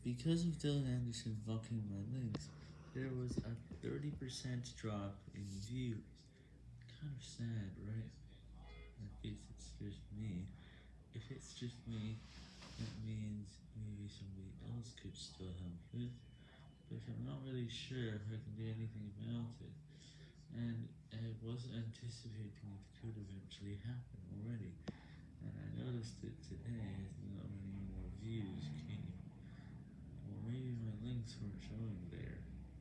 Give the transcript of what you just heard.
Because of Dylan Anderson fucking my links, there was a 30% drop in views. Kind of sad, right? I guess it's just me. If it's just me, that means maybe somebody else could still help it, but I'm not really sure if I can do anything about it, and I wasn't anticipating it could eventually happen already, and I noticed it today many more